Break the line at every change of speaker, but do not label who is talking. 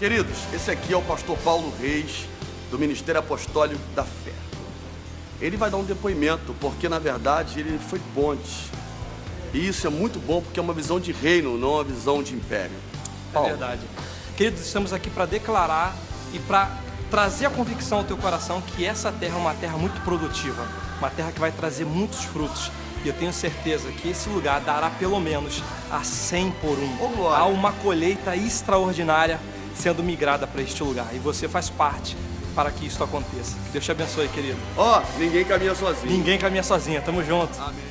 Queridos, esse aqui é o pastor Paulo Reis, do Ministério Apostólico da Fé. Ele vai dar um depoimento, porque na verdade ele foi ponte. E isso é muito bom porque é uma visão de reino, não uma visão de império.
É verdade. Queridos, estamos aqui para declarar e para trazer a convicção ao teu coração que essa terra é uma terra muito produtiva, uma terra que vai trazer muitos frutos. E eu tenho certeza que esse lugar dará pelo menos a 100 por um.
Oh,
Há uma colheita extraordinária sendo migrada para este lugar. E você faz parte para que isso aconteça. Que Deus te abençoe, querido.
Ó, oh, ninguém caminha sozinho.
Ninguém caminha sozinho. Tamo junto.
Amém.